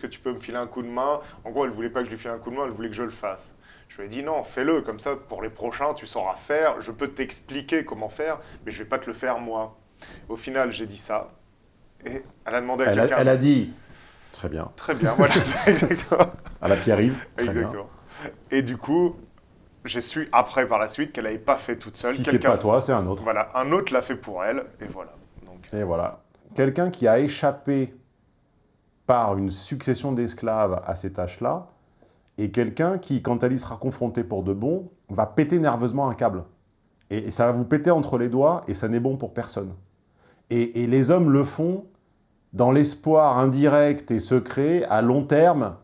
est-ce que tu peux me filer un coup de main? En gros, elle voulait pas que je lui file un coup de main, elle voulait que je le fasse. Je lui ai dit non, fais-le, comme ça, pour les prochains, tu sauras faire, je peux t'expliquer comment faire, mais je vais pas te le faire moi. Au final, j'ai dit ça, et elle a demandé à quelqu'un... elle a dit Très bien. Très bien, voilà, exactement. À la Pierre-Yves, exactement. Et du coup, j'ai su après, par la suite, qu'elle n'avait pas fait toute seule. Si c'est pas toi, c'est un autre. Voilà, un autre l'a fait pour elle, et voilà. Donc, Et voilà. Quelqu'un qui a échappé par une succession d'esclaves à ces tâches-là, et quelqu'un qui, quand elle y sera confrontée pour de bon, va péter nerveusement un câble. Et, ça va vous péter entre les doigts, et ça n'est bon pour personne. Et, et les hommes le font dans l'espoir indirect et secret, à long terme,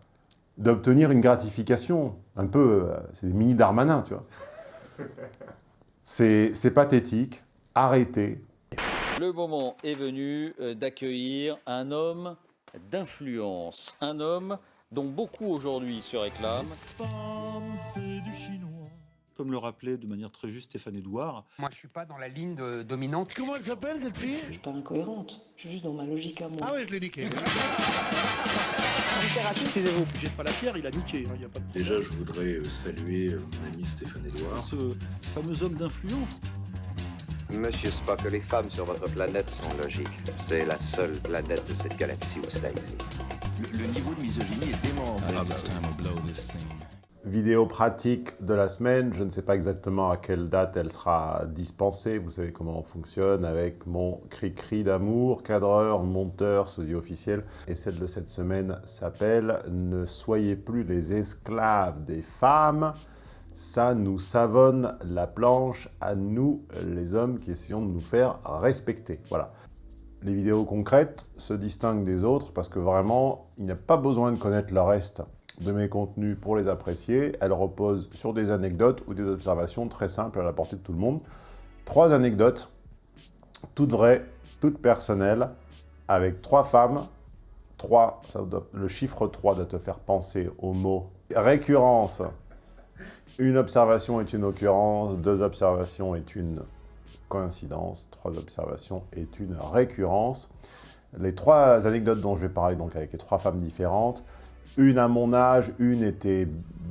d'obtenir une gratification. Un peu, euh, c'est des mini Darmanin, tu vois. C'est c'est pathétique. Arrêtez. Le moment est venu euh, d'accueillir un homme d'influence, un homme dont beaucoup aujourd'hui se réclament. Comme le rappelait de manière très juste Stéphane Edouard, Moi, je suis pas dans la ligne de- dominante. Comment elle s'appelle cette fille? Je suis pas incohérente, je suis juste dans ma logique à moi. Ah ouais, je l'ai niqué. Excusez-vous, jette pas la pierre, il a niqué. hein, y a pas de... Déjà, je voudrais euh, saluer euh, mon ami Stéphane Edouard. Ce fameux homme d'influence. Monsieur Spock, les femmes sur votre planète sont logiques. C'est la seule planète de cette galaxie où ça existe. Le, niveau de misogynie est dément. Vidéo pratique de la semaine, je ne sais pas exactement à quelle date elle sera dispensée, vous savez comment on fonctionne avec mon cri-cri d'amour, cadreur, monteur, sosie officiel. Et celle de cette semaine s'appelle « Ne soyez plus les esclaves des femmes ». Ça nous savonne la planche à nous, les hommes, qui essayons de nous faire respecter. Voilà. Les vidéos concrètes se distinguent des autres parce que vraiment, il n'y a pas besoin de connaître le reste de mes contenus pour les apprécier. Elles reposent sur des anecdotes ou des observations très simples à la portée de tout le monde. Trois anecdotes, toutes vraies, toutes personnelles, avec trois femmes. Trois, ça doit- le chiffre 3 doit te faire penser au mot récurrence. Une observation est une occurrence, deux observations est une coïncidence, trois observations est une récurrence. Les trois anecdotes dont je vais parler, donc avec les trois femmes différentes, une à mon âge, une était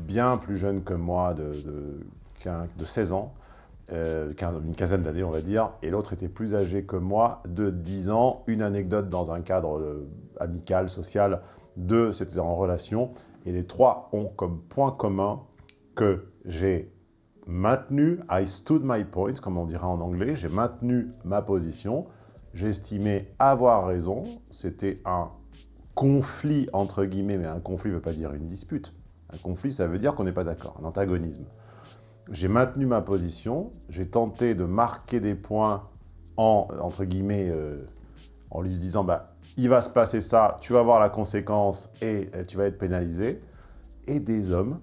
bien plus jeune que moi, de, de, quin- de 16 ans, euh, une quinzaine d'années on va dire, et l'autre était plus âgée que moi, de 10 ans. Une anecdote dans un cadre euh, amical, social, deux c'était en relation, et les trois ont comme point commun que j'ai maintenu, I stood my point, comme on dirait en anglais, j'ai maintenu ma position, estimé avoir raison, c'était un conflit entre guillemets, mais un conflit ne veut pas dire une dispute. Un conflit, ça veut dire qu'on n'est pas d'accord, un antagonisme. J'ai maintenu ma position, j'ai tenté de marquer des points en, entre guillemets, euh, en lui disant, bah, il va se passer ça, tu vas voir la conséquence et euh, tu vas être pénalisé. Et des hommes,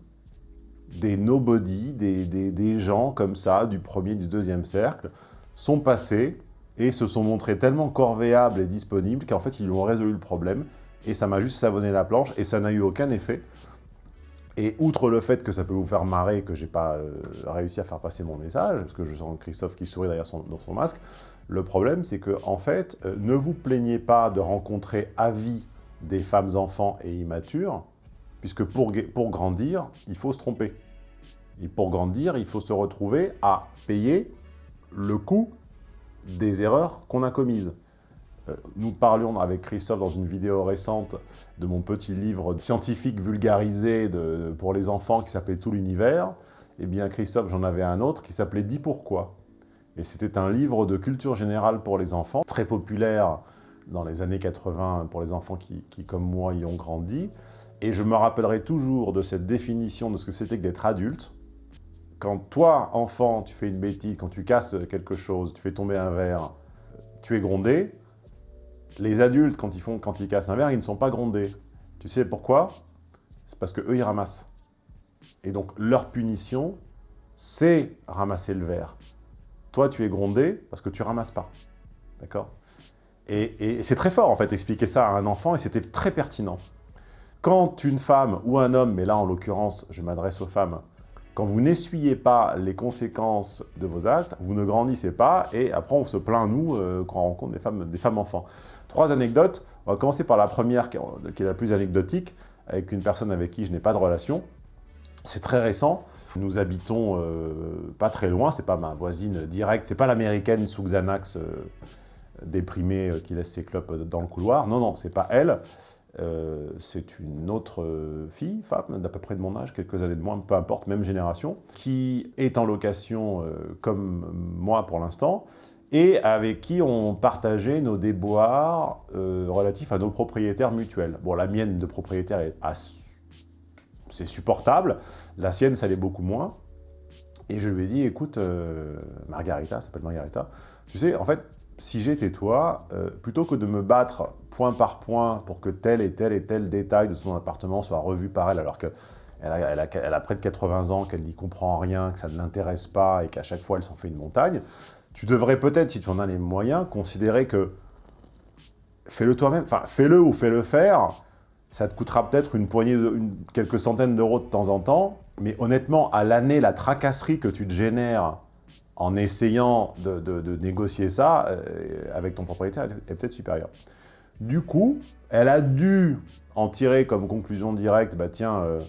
des nobody, des, gens comme ça, du premier, du deuxième cercle, sont passés et se sont montrés tellement corvéables et disponibles qu'en fait, ils ont résolu le problème. Et ça m'a juste savonné la planche et ça n'a eu aucun effet. Et outre le fait que ça peut vous faire marrer que j'ai pas euh, réussi à faire passer mon message, parce que je sens Christophe qui sourit derrière son, dans son masque, le problème c'est que, en fait, euh, ne vous plaignez pas de rencontrer à vie des femmes enfants et immatures, puisque pour, pour grandir, il faut se tromper. Et pour grandir, il faut se retrouver à payer le coût des erreurs qu'on a commises. Euh, Nous parlions avec Christophe dans une vidéo récente de mon petit livre scientifique vulgarisé pour les enfants qui s'appelait Tout l'univers. Eh bien, Christophe, j'en avais un autre qui s'appelait Dis pourquoi. Et c'était un livre de culture générale pour les enfants, très populaire dans les années 80 pour les enfants qui, qui, comme moi, y ont grandi. Et je me rappellerai toujours de cette définition de ce que c'était que d'être adulte. Quand toi, enfant, tu fais une bêtise, quand tu casses quelque chose, tu fais tomber un verre, tu es grondé. Les adultes, quand ils, font, quand ils cassent un verre, ils ne sont pas grondés. Tu sais pourquoi? C'est parce qu'eux, ils ramassent. Et donc, leur punition, c'est ramasser le verre. Toi, tu es grondé parce que tu ramasses pas. D'accord? Et, et c'est très fort, en fait, expliquer ça à un enfant, et c'était très pertinent. Quand une femme ou un homme, mais là, en l'occurrence, je m'adresse aux femmes, quand vous n'essuyez pas les conséquences de vos actes, vous ne grandissez pas, et après on se plaint, nous, euh, quand on rencontre des femmes, des femmes enfants. Trois anecdotes. On va commencer par la première, qui est la plus anecdotique, avec une personne avec qui je n'ai pas de relation. C'est très récent. Nous habitons euh, pas très loin, c'est pas ma voisine directe, c'est pas l'américaine sous Xanax euh, déprimée euh, qui laisse ses clopes dans le couloir. Non, non, c'est pas elle. C'est une autre fille, femme, d'à peu près de mon âge, quelques années de moins, peu importe, même génération, qui est en location comme moi pour l'instant, et avec qui on partageait nos déboires relatifs à nos propriétaires mutuels. Bon, la mienne de propriétaire est c'est supportable. La sienne, ça l'est beaucoup moins. Et je lui ai dit, écoute, euh, Margarita, s'appelle Margarita, tu sais, en fait, si j'étais toi, euh, plutôt que de me battre point par point pour que tel et tel et tel détail de son appartement soit revu par elle, alors qu'elle a, elle a, près de 80 ans, qu'elle n'y comprend rien, que ça ne l'intéresse pas et qu'à chaque fois elle s'en fait une montagne, tu devrais peut-être, si tu en as les moyens, considérer que fais-le toi-même, enfin fais-le ou fais-le faire, ça te coûtera peut-être une poignée, de, quelques centaines d'euros de temps en temps, mais honnêtement, à l'année, la tracasserie que tu te génères en essayant de, négocier ça euh, avec ton propriétaire est peut-être supérieure. Du coup, elle a dû en tirer comme conclusion directe, bah tiens, euh,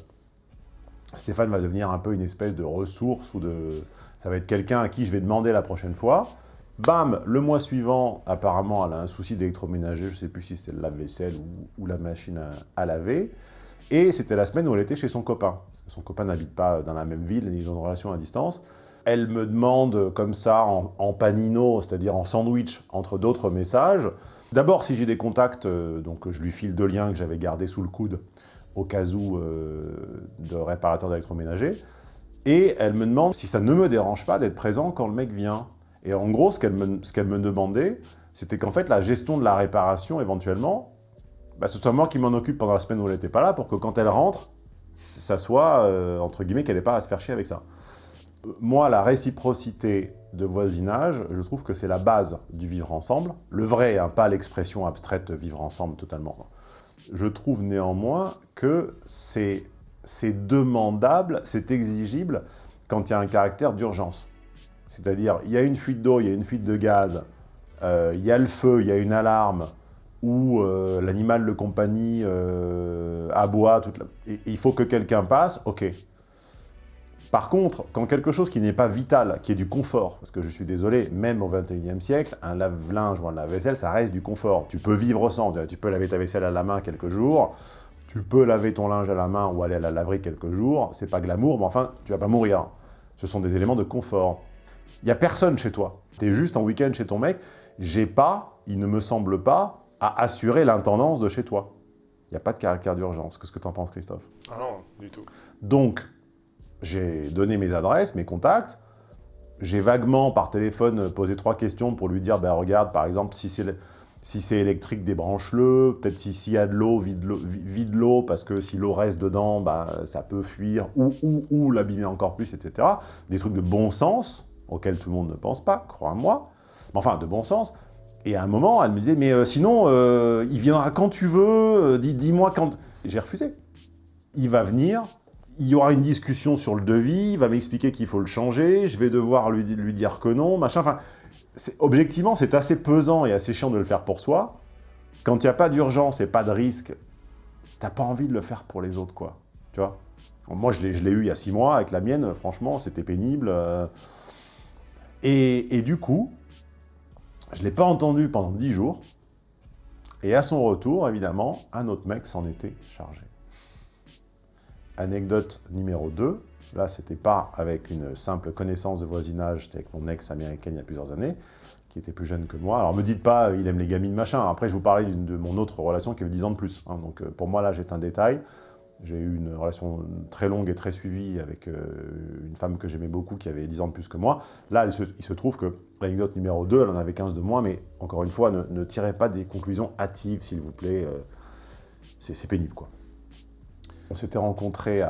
Stéphane va devenir un peu une espèce de ressource ou de... Ça va être quelqu'un à qui je vais demander la prochaine fois. Bam, le mois suivant, apparemment, elle a un souci d'électroménager, je ne sais plus si c'était le lave-vaisselle ou, la machine à, laver. Et c'était la semaine où elle était chez son copain. Son copain n'habite pas dans la même ville, ils ont une relation à distance. Elle me demande comme ça, en, panino, c'est-à-dire en sandwich, entre d'autres messages. D'abord, si j'ai des contacts, euh, donc je lui file deux liens que j'avais gardés sous le coude, au cas où euh, de réparateur d'électroménager. Et elle me demande si ça ne me dérange pas d'être présent quand le mec vient. Et en gros, ce qu'elle me, demandait, c'était qu'en fait, la gestion de la réparation, éventuellement, bah, ce soit moi qui m'en occupe pendant la semaine où elle n'était pas là, pour que quand elle rentre, ça soit, euh, entre guillemets, qu'elle n'ait pas à se faire chier avec ça. Moi, la réciprocité de voisinage, je trouve que c'est la base du vivre ensemble. Le vrai, hein, pas l'expression abstraite vivre ensemble totalement. Je trouve néanmoins que c'est demandable, c'est exigible quand il y a un caractère d'urgence. C'est-à-dire, il y a une fuite d'eau, il y a une fuite de gaz, euh, il y a le feu, il y a une alarme, ou euh, l'animal de compagnie euh, aboie, il faut que quelqu'un passe, ok. Par contre, quand quelque chose qui n'est pas vital, qui est du confort, parce que je suis désolé, même au 21e siècle, un lave-linge ou un lave-vaisselle, ça reste du confort. Tu peux vivre sans, tu peux laver ta vaisselle à la main quelques jours, tu peux laver ton linge à la main ou aller à la laverie quelques jours, c'est pas glamour, mais enfin, tu vas pas mourir. Ce sont des éléments de confort. Il n'y a personne chez toi. Tu es juste en week-end chez ton mec. J'ai pas, il ne me semble pas, à assurer l'intendance de chez toi. Il n'y a pas de caractère d'urgence. Qu'est-ce que tu en penses, Christophe? Ah non, du tout. Donc, j'ai donné mes adresses, mes contacts. J'ai vaguement, par téléphone, posé trois questions pour lui dire, ben, regarde, par exemple, si c'est si électrique, débranche-le. Peut-être s'il y a de l'eau, vide l'eau, parce que si l'eau reste dedans, bah, ça peut fuir, ou, ou, ou l'abîmer encore plus, etc. Des trucs de bon sens auquel tout le monde ne pense pas, crois-moi, enfin, de bon sens. Et à un moment, elle me disait, mais euh, sinon, euh, il viendra quand tu veux, euh, dis-moi quand... J'ai refusé. Il va venir, il y aura une discussion sur le devis, il va m'expliquer qu'il faut le changer, je vais devoir lui, dire que non, machin, enfin... Objectivement, c'est assez pesant et assez chiant de le faire pour soi. Quand il n'y a pas d'urgence et pas de risque, t'as pas envie de le faire pour les autres, quoi. Tu Moi, je l'ai eu il y a six mois avec la mienne, franchement, c'était pénible. Et, du coup, je ne l'ai pas entendu pendant dix jours. Et à son retour, évidemment, un autre mec s'en était chargé. Anecdote numéro 2. Là, c'était pas avec une simple connaissance de voisinage, c'était avec mon ex américaine il y a plusieurs années, qui était plus jeune que moi. Alors, me dites pas, il aime les gamines, machin. Après, je vous parlais de mon autre relation qui avait 10 ans de plus. Hein. Donc, euh, pour moi, là, j'ai un détail. J'ai eu une relation très longue et très suivie avec euh, une femme que j'aimais beaucoup, qui avait 10 ans de plus que moi. Là, il se, trouve que l'anecdote numéro 2, elle en avait 15 de moins, mais encore une fois, ne, tirez pas des conclusions hâtives, s'il vous plaît. Euh, c'est pénible, quoi. On s'était rencontrés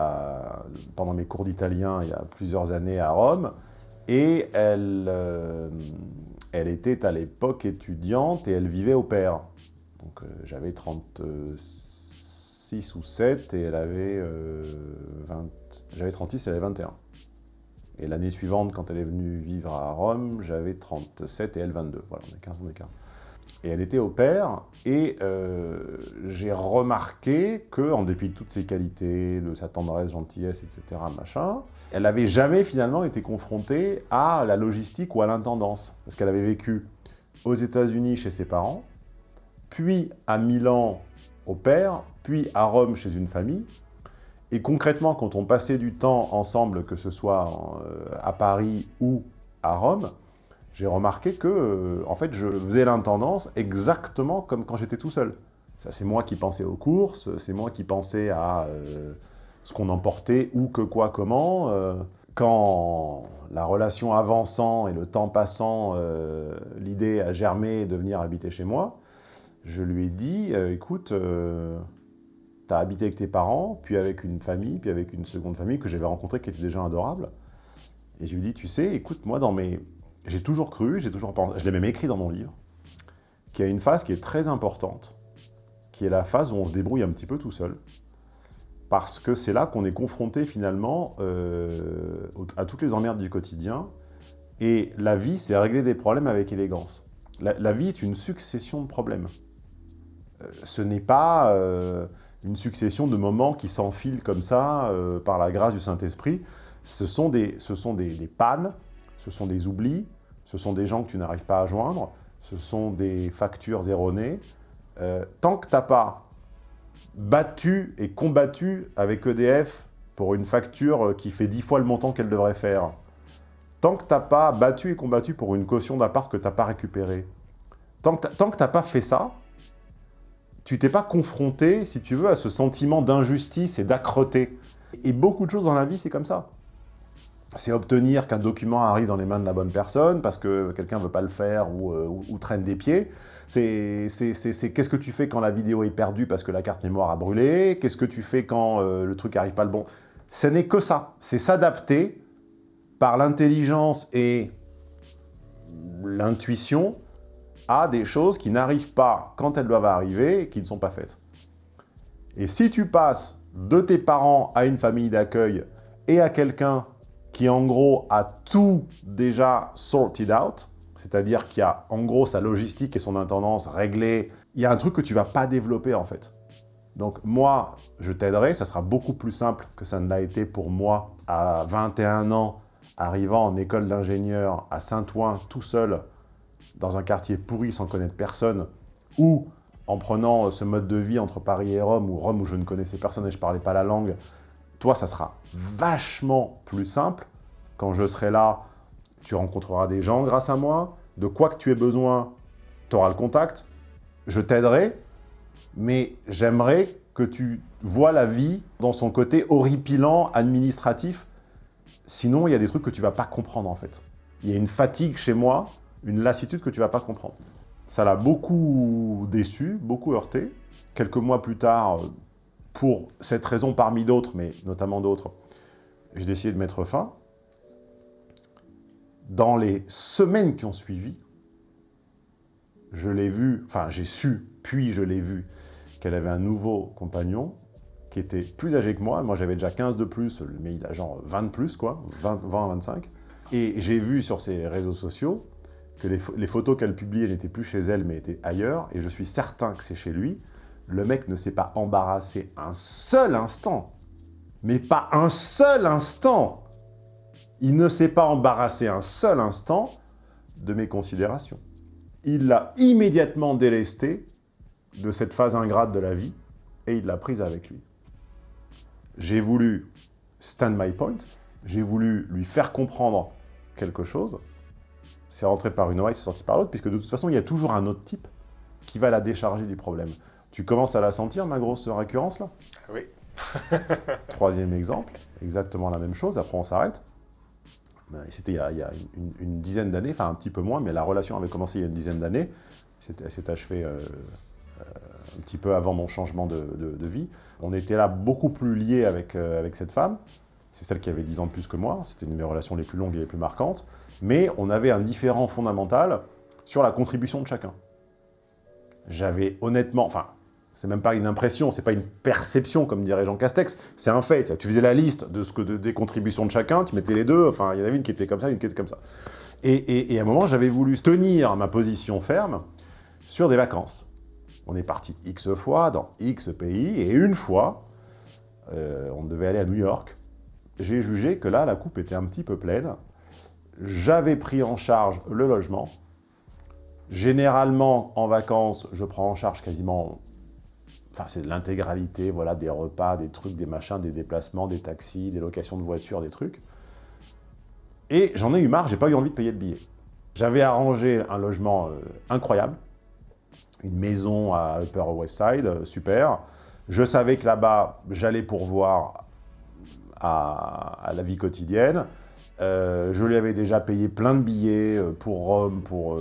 pendant mes cours d'italien il y a plusieurs années à Rome, et elle, euh, était à l'époque étudiante et elle vivait au père. Donc j'avais 36 ou 7 et elle avait 20... Euh, j'avais 36 et elle avait 21. Et l'année suivante, quand elle est venue vivre à Rome, j'avais 37 et elle 22. Voilà, on a 15 ans d'écart. Et elle était au père, et euh, j'ai remarqué que, en dépit de toutes ses qualités, de sa tendresse, gentillesse, etc., machin, elle n'avait jamais finalement été confrontée à la logistique ou à l'intendance. Parce qu'elle avait vécu aux États-Unis chez ses parents, puis à Milan au père, puis à Rome chez une famille. Et concrètement, quand on passait du temps ensemble, que ce soit euh, à Paris ou à Rome, j'ai remarqué que, euh, en fait, je faisais l'intendance exactement comme quand j'étais tout seul. C'est moi qui pensais aux courses, c'est moi qui pensais à euh, ce qu'on emportait, où, que, quoi, comment. Euh. quand la relation avançant et le temps passant, l'idée a germé de venir habiter chez moi, je lui ai dit, écoute, tu as habité avec tes parents, puis avec une famille, puis avec une seconde famille que j'avais rencontrée qui était déjà adorable. Et je lui ai dit, tu sais, écoute, moi, dans mes j'ai toujours cru, j'ai toujours pensé, je l'ai même écrit dans mon livre, qu'il y a une phase qui est très importante, qui est la phase où on se débrouille un petit peu tout seul, parce que c'est là qu'on est confronté finalement euh, à toutes les emmerdes du quotidien, et la vie, c'est régler des problèmes avec élégance. La, vie est une succession de problèmes. Euh, ce n'est pas euh, une succession de moments qui s'enfilent comme ça, par la grâce du Saint-Esprit. Ce sont, des, ce sont des, des pannes, ce sont des oublis, ce sont des gens que tu n'arrives pas à joindre, ce sont des factures erronées. Euh, tant que tu n'as pas battu et combattu avec EDF pour une facture qui fait dix fois le montant qu'elle devrait faire, tant que tu n'as pas battu et combattu pour une caution d'appart que tu n'as pas récupérée, tant que tu n'as pas fait ça, tu t'es pas confronté, si tu veux, à ce sentiment d'injustice et d'âcreté. Et beaucoup de choses dans la vie, c'est comme ça c'est obtenir qu'un document arrive dans les mains de la bonne personne parce que quelqu'un ne veut pas le faire ou, euh, traîne des pieds. C'est qu'est-ce que tu fais quand la vidéo est perdue parce que la carte mémoire a brûlé? Qu'est-ce que tu fais quand euh, le truc n'arrive pas le bon? Ce n'est que ça. C'est s'adapter par l'intelligence et l'intuition à des choses qui n'arrivent pas quand elles doivent arriver et qui ne sont pas faites. Et si tu passes de tes parents à une famille d'accueil et à quelqu'un qui en gros a tout déjà sorted out, c'est-à-dire qui a en gros sa logistique et son intendance réglée, il y a un truc que tu vas pas développer en fait. Donc moi, je t'aiderai, ça sera beaucoup plus simple que ça ne l'a été pour moi à 21 ans, arrivant en école d'ingénieur à Saint-Ouen tout seul, dans un quartier pourri sans connaître personne, ou en prenant ce mode de vie entre Paris et Rome, ou Rome où je ne connaissais personne et je parlais pas la langue, toi, ça sera vachement plus simple. Quand je serai là, tu rencontreras des gens grâce à moi. De quoi que tu aies besoin, tu auras le contact. Je t'aiderai, mais j'aimerais que tu vois la vie dans son côté horripilant, administratif. Sinon, il y a des trucs que tu ne vas pas comprendre, en fait. Il y a une fatigue chez moi, une lassitude que tu ne vas pas comprendre. Ça l'a beaucoup déçu, beaucoup heurté. Quelques mois plus tard, pour cette raison parmi d'autres, mais notamment d'autres, j'ai décidé de mettre fin. Dans les semaines qui ont suivi, je l'ai vu, enfin j'ai su, puis je l'ai vu, qu'elle avait un nouveau compagnon qui était plus âgé que moi. Moi, j'avais déjà 15 de plus, mais il a genre 20 de plus, quoi, 20, 20 25. Et j'ai vu sur ses réseaux sociaux que les, les photos qu'elle publiait n'étaient plus chez elle, mais étaient ailleurs. Et je suis certain que c'est chez lui le mec ne s'est pas embarrassé un seul instant. Mais pas un seul instant Il ne s'est pas embarrassé un seul instant de mes considérations. Il l'a immédiatement délesté de cette phase ingrate de la vie et il l'a prise avec lui. J'ai voulu stand my point, j'ai voulu lui faire comprendre quelque chose. C'est rentré par une oreille, c'est sorti par l'autre, puisque de toute façon, il y a toujours un autre type qui va la décharger du problème. Tu commences à la sentir, ma grosse récurrence, là? Oui. Troisième exemple, exactement la même chose, après on s'arrête. Ben, c'était il y a, une, dizaine d'années, enfin un petit peu moins, mais la relation avait commencé il y a une dizaine d'années. Elle s'est achevée euh, euh, un petit peu avant mon changement de, vie. On était là beaucoup plus liés avec, euh, avec cette femme. C'est celle qui avait 10 ans de plus que moi. C'était une de mes relations les plus longues et les plus marquantes. Mais on avait un différent fondamental sur la contribution de chacun. J'avais honnêtement, enfin, c'est même pas une impression, c'est pas une perception, comme dirait Jean Castex, c'est un fait. Tu faisais la liste de ce que des contributions de chacun, tu mettais les deux, enfin, il y en avait une qui était comme ça, une qui était comme ça. Et, à un moment, j'avais voulu tenir ma position ferme sur des vacances. On est parti X fois dans X pays, et une fois, euh, on devait aller à New York. J'ai jugé que là, la coupe était un petit peu pleine. J'avais pris en charge le logement. Généralement, en vacances, je prends en charge quasiment... Enfin, c'est l'intégralité, voilà, des repas, des trucs, des machins, des déplacements, des taxis, des locations de voitures, des trucs. Et j'en ai eu marre, j'ai pas eu envie de payer le billet. J'avais arrangé un logement euh, incroyable, une maison à Upper West Side, euh, super. Je savais que là-bas, j'allais pourvoir à, à, la vie quotidienne. Euh, je lui avais déjà payé plein de billets pour Rome, pour...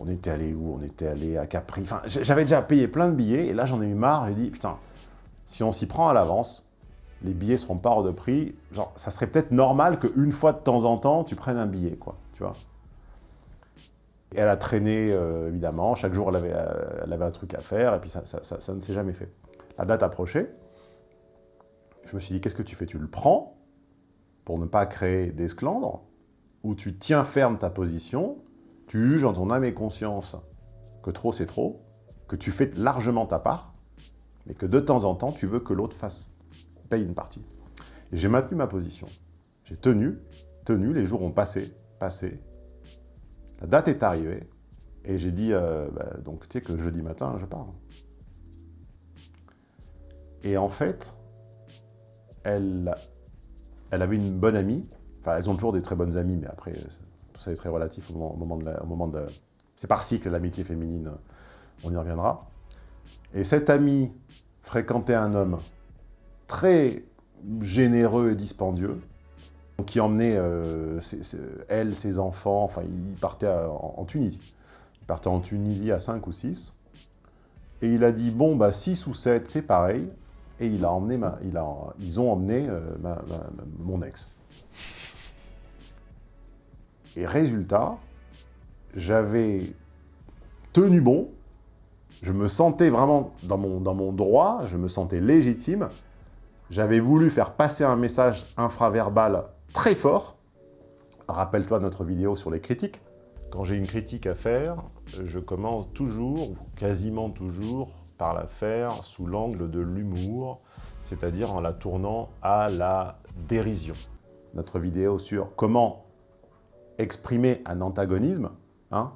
on était allé où? On était allé à Capri. J'avais déjà payé plein de billets, et là, j'en ai eu marre. J'ai dit, putain, si on s'y prend à l'avance, les billets seront pas hors de prix. Genre, ça serait peut-être normal qu'une fois de temps en temps, tu prennes un billet, quoi, tu vois. Et elle a traîné, euh, évidemment. Chaque jour, elle avait, euh, elle avait, un truc à faire, et puis ça, ça, ça, ça ne s'est jamais fait. La date approchait. Je me suis dit, qu'est-ce que tu fais? Tu le prends pour ne pas créer d'esclandre, ou tu tiens ferme ta position, tu juges en ton âme et conscience que trop c'est trop, que tu fais largement ta part, mais que de temps en temps, tu veux que l'autre fasse, paye une partie. Et j'ai maintenu ma position. J'ai tenu, tenu, les jours ont passé, passé, la date est arrivée, et j'ai dit, euh, bah, donc tu sais que jeudi matin, je pars. Et en fait, elle, elle avait une bonne amie, enfin elles ont toujours des très bonnes amies, mais après, tout ça est très relatif au moment, au moment de... La, c'est par cycle, l'amitié féminine, on y reviendra. Et cette amie fréquentait un homme très généreux et dispendieux, qui emmenait euh, elle, ses enfants, enfin, il partait en, Tunisie. Il partait en Tunisie à 5 ou 6. Et il a dit, bon, bah 6 ou 7, c'est pareil. Et emmené ils ont emmené euh, mon ex. Et résultat, j'avais tenu bon, je me sentais vraiment dans mon, dans mon droit, je me sentais légitime, j'avais voulu faire passer un message infraverbal très fort. Rappelle-toi notre vidéo sur les critiques. Quand j'ai une critique à faire, je commence toujours, ou quasiment toujours, par la faire sous l'angle de l'humour, c'est-à-dire en la tournant à la dérision. Notre vidéo sur comment exprimer un antagonisme, hein,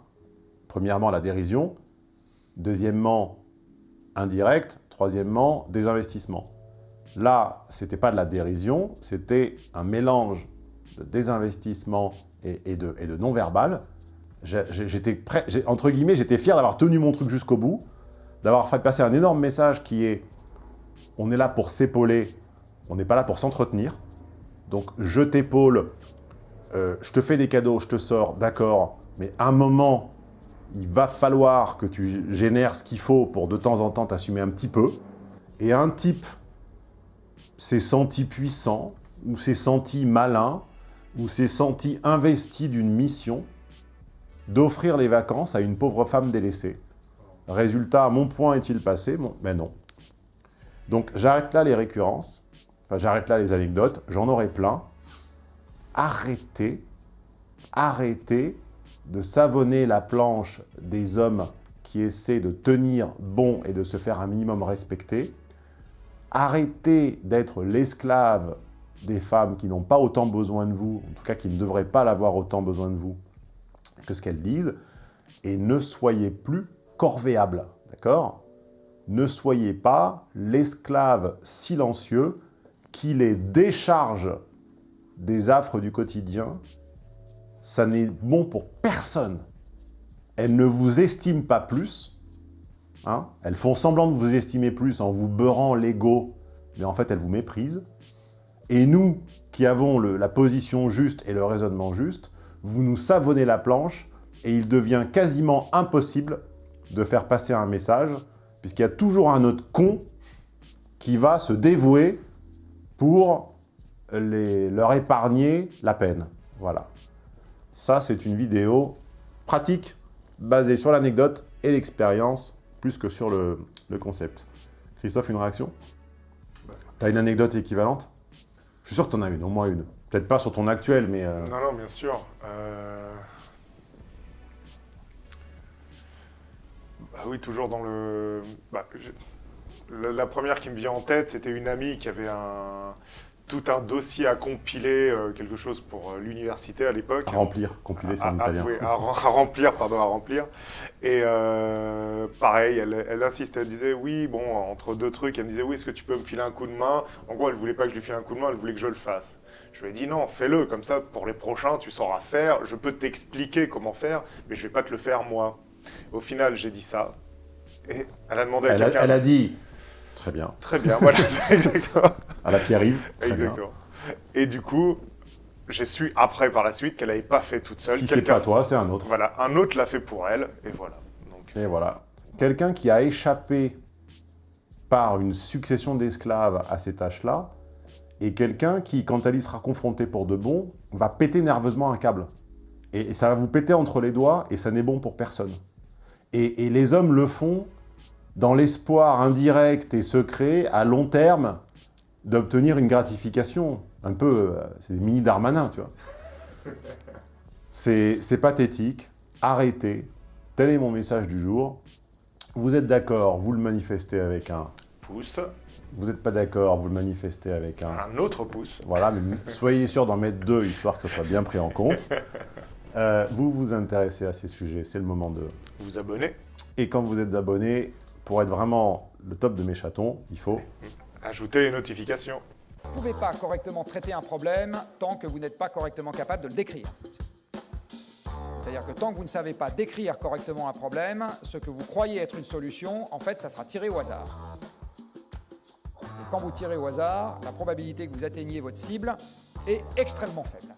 premièrement la dérision, deuxièmement indirect, troisièmement désinvestissement. Là, ce n'était pas de la dérision, c'était un mélange de désinvestissement et, de, non-verbal. J'étais entre guillemets, j'étais fier d'avoir tenu mon truc jusqu'au bout, d'avoir fait passer un énorme message qui est « on est là pour s'épauler, on n'est pas là pour s'entretenir ». Donc, je t'épaule, euh, je te fais des cadeaux, je te sors, d'accord, mais à un moment, il va falloir que tu génères ce qu'il faut pour de temps en temps t'assumer un petit peu. Et un type s'est senti puissant, ou s'est senti malin, ou s'est senti investi d'une mission d'offrir les vacances à une pauvre femme délaissée. Résultat, mon point est-il passé? Bon, Mais non. Donc j'arrête là les récurrences, j'arrête là les anecdotes, j'en aurai plein. Arrêtez, arrêtez de savonner la planche des hommes qui essaient de tenir bon et de se faire un minimum respecter. Arrêtez d'être l'esclave des femmes qui n'ont pas autant besoin de vous, en tout cas qui ne devraient pas l'avoir autant besoin de vous que ce qu'elles disent, et ne soyez plus corvéable, d'accord? Ne soyez pas l'esclave silencieux qui les décharge des affres du quotidien. Ça n'est bon pour personne. Elles ne vous estiment pas plus, Hein elles font semblant de vous estimer plus en vous beurrant l'ego, mais en fait, elles vous méprisent. Et nous, qui avons la position juste et le raisonnement juste, vous nous savonnez la planche et il devient quasiment impossible de faire passer un message, puisqu'il y a toujours un autre con qui va se dévouer pour les, leur épargner la peine. Voilà. Ça, c'est une vidéo pratique, basée sur l'anecdote et l'expérience plus que sur le, le concept. Christophe, une réaction? Bah. T'as une anecdote équivalente? Je suis sûr que t'en as une, au moins une. Peut-être pas sur ton actuel, mais... Euh... Non, non, bien sûr. Euh... oui, toujours dans le... bah, je- la, la première qui me vient en tête, c'était une amie qui avait un, tout un dossier à compiler, euh, quelque chose pour euh, l'université à l'époque. À remplir, compiler, c'est en à, à- italien. oui, à à remplir, pardon, à remplir. Et euh, pareil, elle, elle insistait, elle disait oui, bon, entre deux trucs, elle me disait oui, est-ce que tu peux me filer un coup de main? En gros, elle voulait pas que je lui file un coup de main, elle voulait que je le fasse. Je lui ai dit non, fais-le, comme ça, pour les prochains, tu sauras faire. Je peux t'expliquer comment faire, mais je vais pas te le faire moi. Au final, j'ai dit ça. Et elle a demandé à Elle a, quelqu'un. elle a dit Très bien. Très bien, voilà, exactement. À la Pierre-Yves, très bien. Exactement. Et du coup, j'ai su après, par la suite, qu'elle n'avait pas fait toute seule. Si c'est pas toi, c'est un autre. Voilà, un autre l'a fait pour elle, et voilà. Donc, Et voilà. Quelqu'un qui a échappé par une succession d'esclaves à ces tâches-là, et quelqu'un qui, quand elle y sera confrontée pour de bon, va péter nerveusement un câble. Et, et ça va vous péter entre les doigts, et ça n'est bon pour personne. Et, et les hommes le font dans l'espoir indirect et secret, à long terme, d'obtenir une gratification. Un peu, euh, c'est des mini Darmanin, tu vois. C'est pathétique. Arrêtez. Tel est mon message du jour. Vous êtes d'accord, vous le manifestez avec un. pouce, Vous n'êtes pas d'accord, vous le manifestez avec un. un autre pouce. Voilà, mais soyez sûr d'en mettre deux, histoire que ça soit bien pris en compte. Euh, vous vous intéressez à ces sujets, c'est le moment de... Vous abonnez, Et quand vous êtes abonné, pour être vraiment le top de mes chatons, il faut... ajoutez les notifications. Vous ne pouvez pas correctement traiter un problème tant que vous n'êtes pas correctement capable de le décrire. C'est-à-dire que tant que vous ne savez pas décrire correctement un problème, ce que vous croyez être une solution, en fait, ça sera tiré au hasard. Et quand vous tirez au hasard, la probabilité que vous atteigniez votre cible est extrêmement faible.